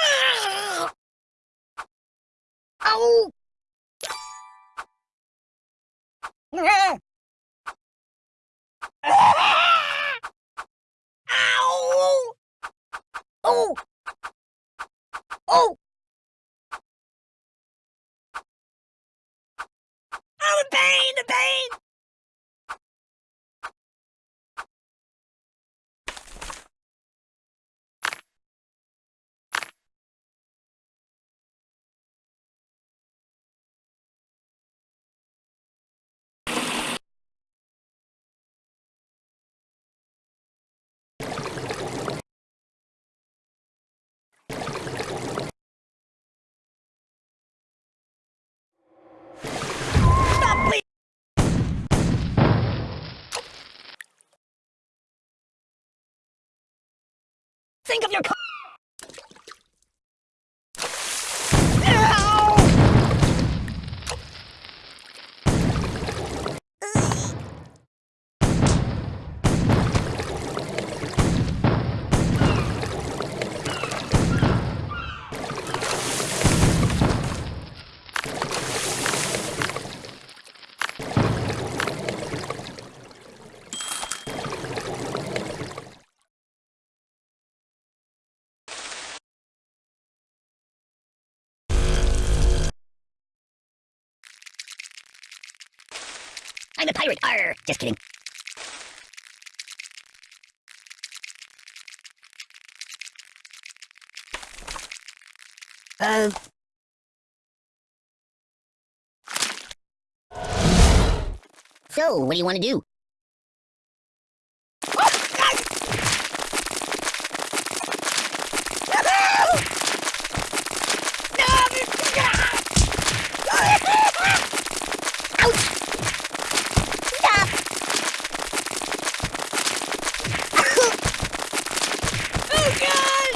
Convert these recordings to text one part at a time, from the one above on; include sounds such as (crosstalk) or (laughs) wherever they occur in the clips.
Ah! Ah! Ah! Oh! Oh! Oh, pain, the pain! Think of your I'm a pirate. Arr! Just kidding. Uh. So, what do you want to do? Ouch! Stop! oh god!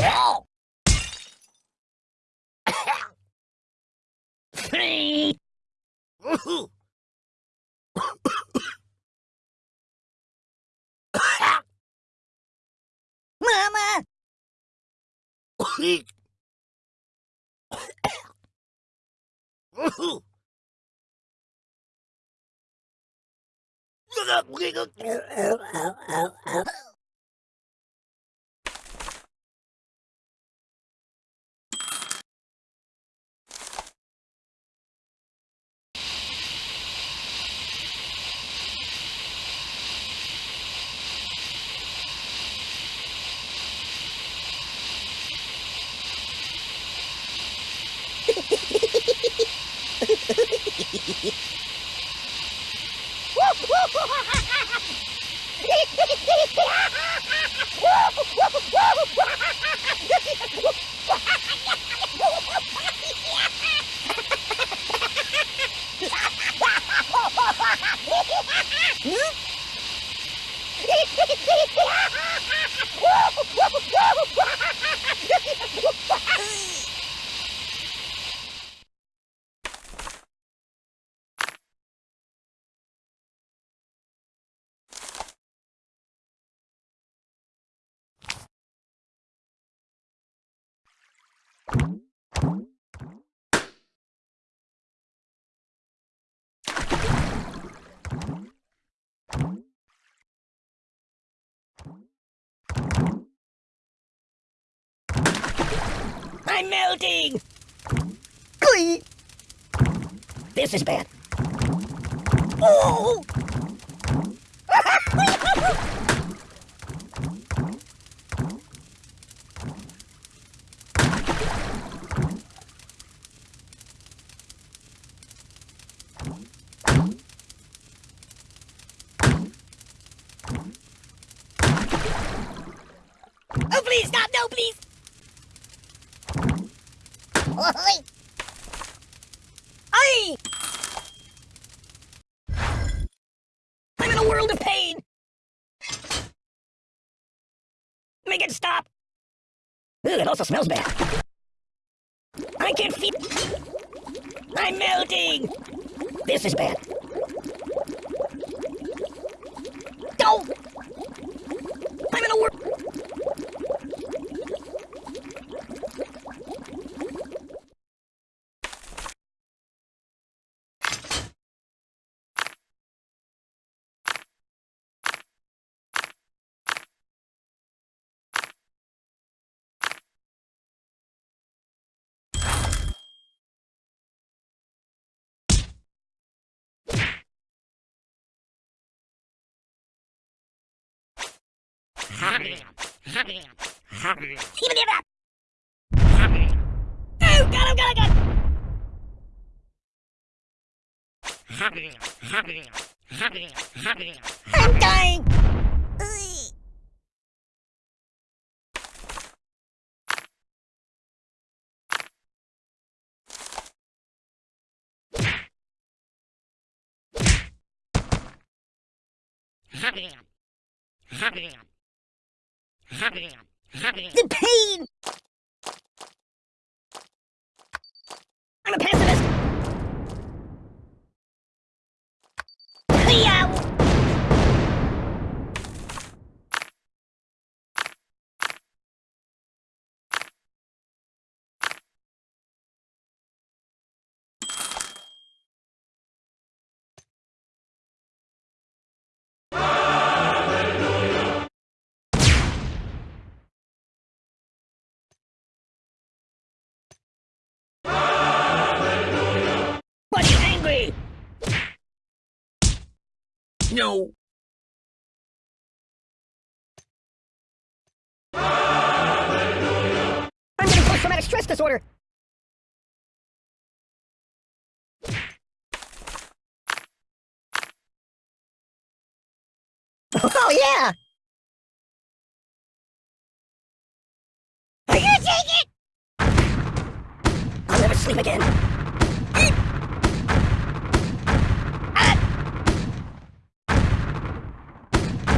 Oh! Mama! Woo! (laughs) I'm melting! Glee! This is bad. Oh! โอ้ยไอ้ I'm in a world of pain. Make it stop. Ooh, it also smells bad. I can't feel I'm melting. This is bad. Even if I... Oh, him, got him, got him! I'm dying! Ugh. The pain! I'm a pacifist! No. I'm getting post-traumatic stress disorder. Oh yeah! Are you take it? I'll never sleep again.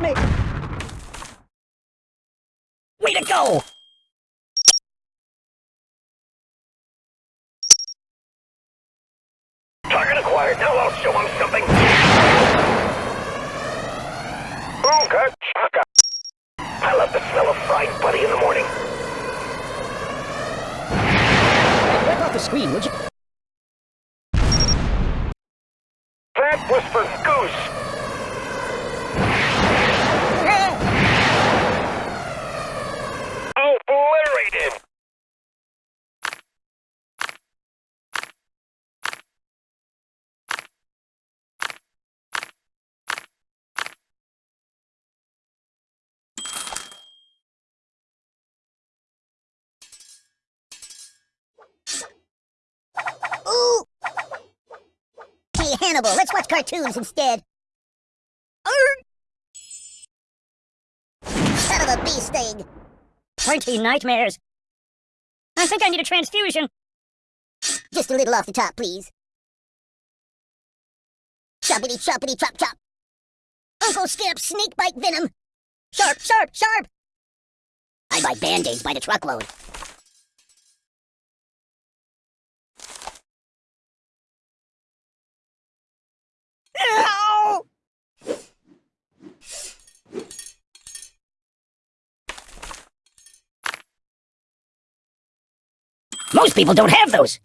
Help me! Way to go! Target acquired. Now I'll show him something. Ooga chaka. I love the smell of fried buddy in the morning. Wipe off the screen, would you? Ooh! Hey, Hannibal, let's watch cartoons instead. Son of a bee sting! Pointy nightmares. I think I need a transfusion. Just a little off the top, please. Choppity choppity chop chop. Uncle Skip, snake bite venom. Sharp, sharp, sharp. I buy band-aids by the truckload. Ow! Most people don't have those.